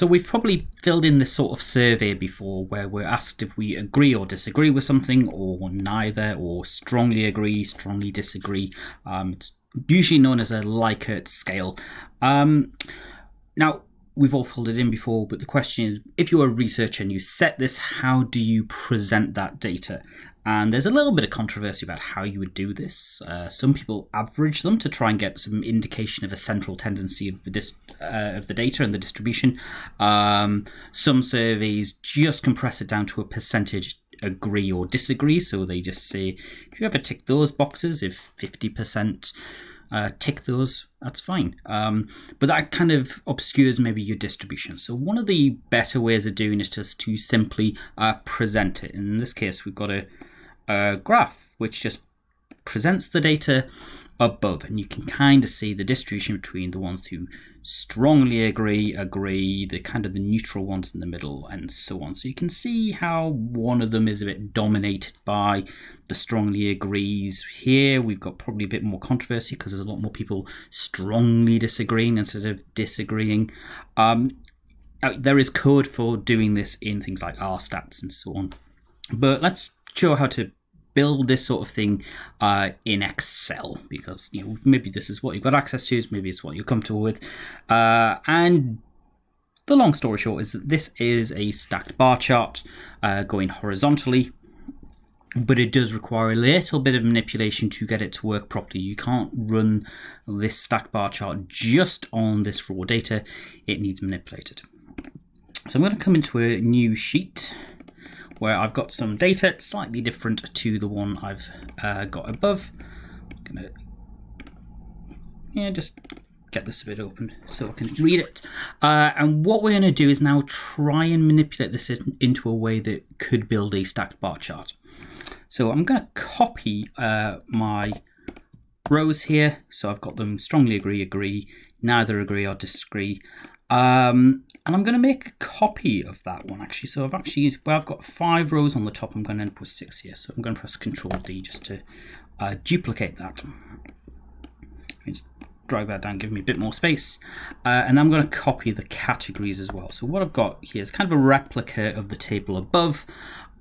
So we've probably filled in this sort of survey before where we're asked if we agree or disagree with something or neither or strongly agree, strongly disagree. Um, it's usually known as a Likert scale. Um, now, we've all filled it in before, but the question is if you're a researcher and you set this, how do you present that data? And there's a little bit of controversy about how you would do this. Uh, some people average them to try and get some indication of a central tendency of the uh, of the data and the distribution. Um, some surveys just compress it down to a percentage agree or disagree. So they just say if you ever tick those boxes, if 50% uh, tick those, that's fine. Um, but that kind of obscures maybe your distribution. So one of the better ways of doing it is to simply uh, present it. In this case, we've got a, a graph which just presents the data above and you can kind of see the distribution between the ones who strongly agree agree the kind of the neutral ones in the middle and so on. So you can see how one of them is a bit dominated by the strongly agrees. Here we've got probably a bit more controversy because there's a lot more people strongly disagreeing instead of disagreeing. Um, there is code for doing this in things like R stats and so on. But let's show how to build this sort of thing uh, in Excel because you know maybe this is what you've got access to, maybe it's what you're comfortable with, uh, and the long story short is that this is a stacked bar chart uh, going horizontally. But it does require a little bit of manipulation to get it to work properly. You can't run this stacked bar chart just on this raw data. It needs manipulated. So I'm going to come into a new sheet where I've got some data slightly different to the one I've uh, got above. I'm gonna yeah, just get this a bit open so I can read it. Uh, and what we're going to do is now try and manipulate this into a way that could build a stacked bar chart. So I'm going to copy uh, my rows here. So I've got them strongly agree, agree, neither agree or disagree. Um, and I'm going to make a copy of that one actually. So I've actually used, well, I've got five rows on the top. I'm going to end up with six here. So I'm going to press Control D just to uh, duplicate that. Just drag that down, give me a bit more space. Uh, and I'm going to copy the categories as well. So what I've got here is kind of a replica of the table above.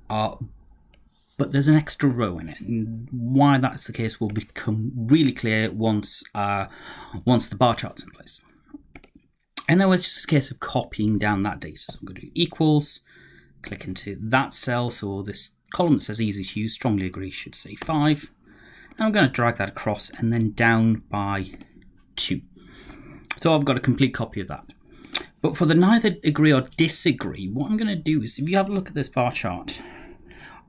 Uh, but there's an extra row in it. And why that's the case will become really clear once uh, once the bar chart's in place. And then it's just a case of copying down that data. So I'm going to do equals, click into that cell. So this column that says easy to use, strongly agree, should say 5. And I'm going to drag that across and then down by 2. So I've got a complete copy of that. But for the neither agree or disagree, what I'm going to do is, if you have a look at this bar chart,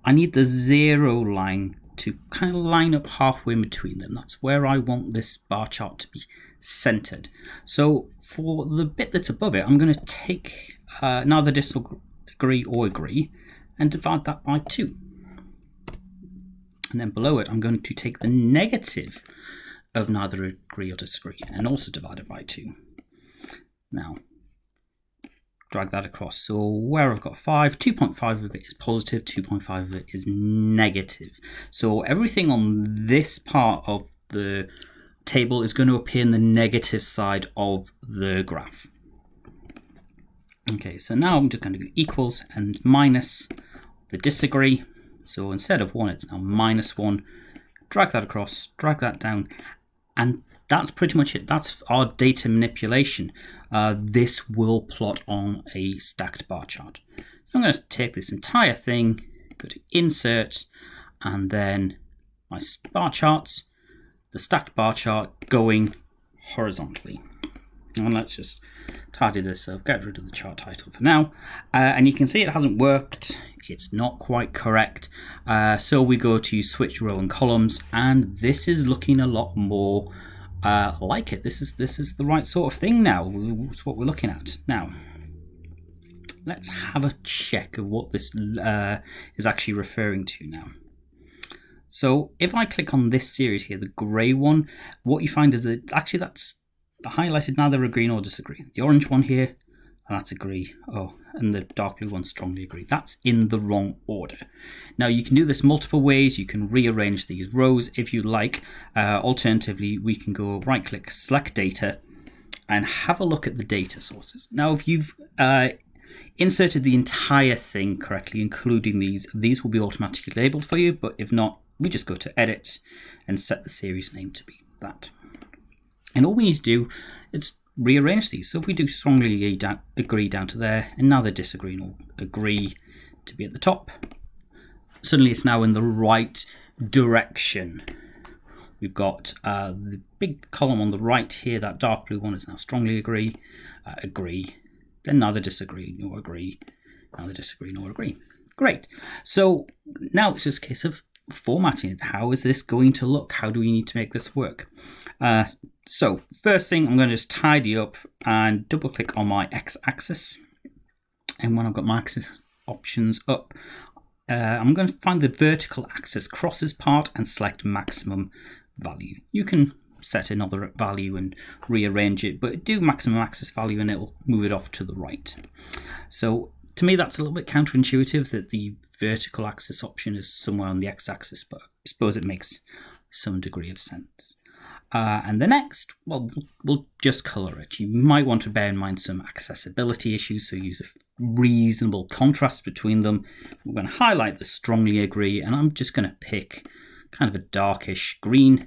I need the zero line to kind of line up halfway between them. That's where I want this bar chart to be centered. So for the bit that's above it, I'm going to take uh, neither disagree or agree and divide that by 2. And then below it, I'm going to take the negative of neither agree or disagree and also divide it by 2. Now, drag that across. So where I've got 5, 2.5 of it is positive, 2.5 of it is negative. So everything on this part of the table is going to appear in the negative side of the graph. Okay, so now I'm just going to do equals and minus the disagree. So instead of 1, it's now minus 1. Drag that across, drag that down, and that's pretty much it. That's our data manipulation. Uh, this will plot on a stacked bar chart. So I'm going to take this entire thing, go to Insert, and then my bar charts, the stacked bar chart going horizontally. And let's just tidy this up, get rid of the chart title for now. Uh, and you can see it hasn't worked. It's not quite correct. Uh, so we go to switch row and columns, and this is looking a lot more uh, like it. This is this is the right sort of thing now. It's what we're looking at now. Let's have a check of what this uh, is actually referring to now. So if I click on this series here, the grey one, what you find is that actually that's highlighted neither agree nor disagree. The orange one here, that's agree. Oh, and the dark blue one strongly agree. That's in the wrong order. Now you can do this multiple ways. You can rearrange these rows if you like. Uh, alternatively, we can go right click, select data, and have a look at the data sources. Now, if you've uh, inserted the entire thing correctly, including these, these will be automatically labeled for you, but if not, we just go to edit and set the series name to be that. And all we need to do is rearrange these. So if we do strongly agree down to there, and now they disagree or agree to be at the top, suddenly it's now in the right direction. We've got uh, the big column on the right here, that dark blue one is now strongly agree, uh, agree, then neither disagree nor agree, neither disagree nor agree. Great. So now it's just a case of formatting it. How is this going to look? How do we need to make this work? Uh, so first thing, I'm going to just tidy up and double click on my x-axis. And when I've got my axis options up, uh, I'm going to find the vertical axis crosses part and select maximum value. You can set another value and rearrange it, but do maximum axis value and it'll move it off to the right. So to me, that's a little bit counterintuitive that the vertical axis option is somewhere on the x-axis, but I suppose it makes some degree of sense. Uh, and the next, well, we'll just color it. You might want to bear in mind some accessibility issues, so use a reasonable contrast between them. We're going to highlight the strongly agree, and I'm just going to pick kind of a darkish green.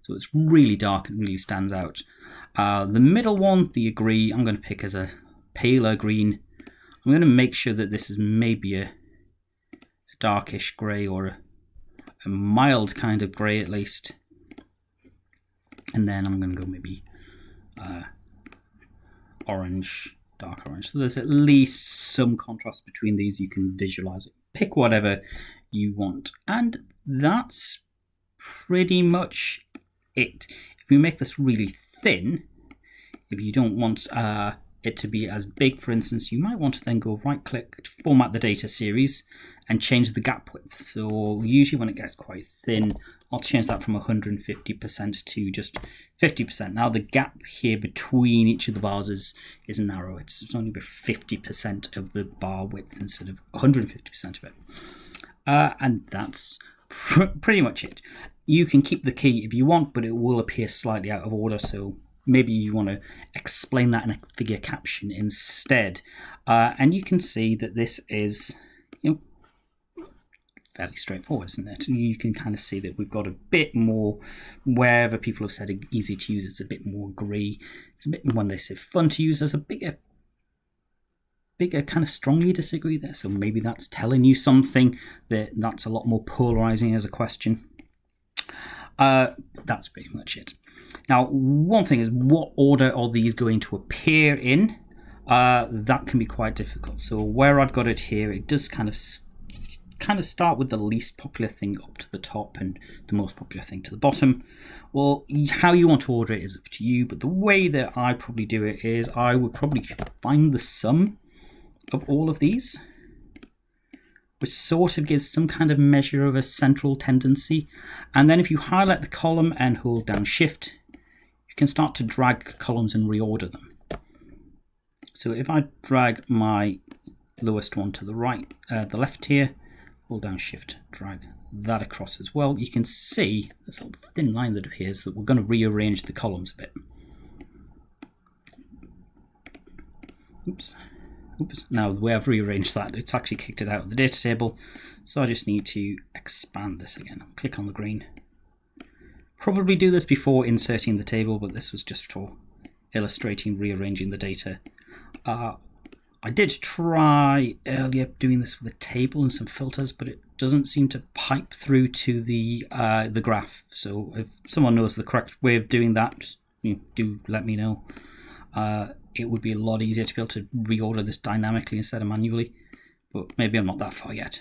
So it's really dark and really stands out. Uh, the middle one, the agree, I'm going to pick as a paler green. I'm going to make sure that this is maybe a, a darkish grey or a, a mild kind of grey at least and then I'm going to go maybe uh, orange, dark orange. So there's at least some contrast between these. You can visualize it. Pick whatever you want. And that's pretty much it. If we make this really thin, if you don't want uh, it to be as big, for instance, you might want to then go right click, to format the data series and change the gap width. So usually when it gets quite thin, I'll change that from 150% to just 50%. Now the gap here between each of the bars is, is narrow. It's only about 50% of the bar width instead of 150% of it. Uh, and that's pr pretty much it. You can keep the key if you want, but it will appear slightly out of order. So maybe you want to explain that in a figure caption instead. Uh, and you can see that this is you know, fairly straightforward, isn't it? You can kind of see that we've got a bit more, wherever people have said easy to use, it's a bit more grey. It's a bit, when they say fun to use, there's a bigger, bigger kind of strongly disagree there. So maybe that's telling you something that that's a lot more polarizing as a question. Uh, that's pretty much it. Now, one thing is what order are these going to appear in? Uh, that can be quite difficult. So where I've got it here, it does kind of kind of start with the least popular thing up to the top and the most popular thing to the bottom. Well, how you want to order it is up to you, but the way that I probably do it is I would probably find the sum of all of these, which sort of gives some kind of measure of a central tendency. And then if you highlight the column and hold down shift, you can start to drag columns and reorder them. So if I drag my lowest one to the right, uh, the left here, hold down shift, drag that across as well, you can see this little thin line that appears that we're going to rearrange the columns a bit. Oops. Oops. Now the way I've rearranged that, it's actually kicked it out of the data table. So I just need to expand this again. Click on the green. Probably do this before inserting the table, but this was just for illustrating rearranging the data. Uh, I did try earlier doing this with a table and some filters, but it doesn't seem to pipe through to the uh, the graph. So if someone knows the correct way of doing that, you know, do let me know. Uh, it would be a lot easier to be able to reorder this dynamically instead of manually, but maybe I'm not that far yet.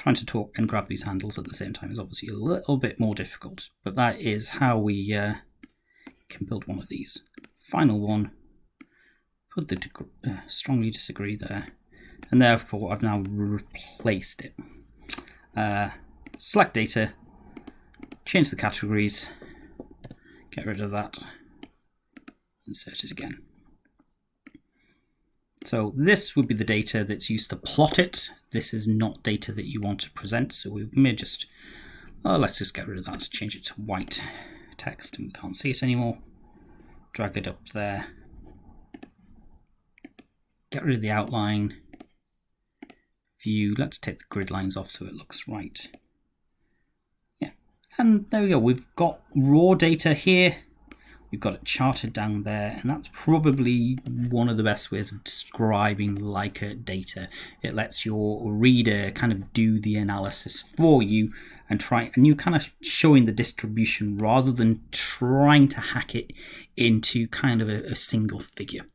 Trying to talk and grab these handles at the same time is obviously a little bit more difficult, but that is how we uh, can build one of these. Final one put the uh, strongly disagree there. And therefore, I've now replaced it. Uh, select data, change the categories, get rid of that, insert it again. So this would be the data that's used to plot it. This is not data that you want to present, so we may just, oh, let's just get rid of that, let's change it to white text and we can't see it anymore. Drag it up there. Get rid of the outline. View, let's take the grid lines off so it looks right. Yeah, and there we go. We've got raw data here We've got it charted down there, and that's probably one of the best ways of describing Likert data. It lets your reader kind of do the analysis for you and try, and you're kind of showing the distribution rather than trying to hack it into kind of a, a single figure.